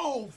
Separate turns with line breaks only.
Oh,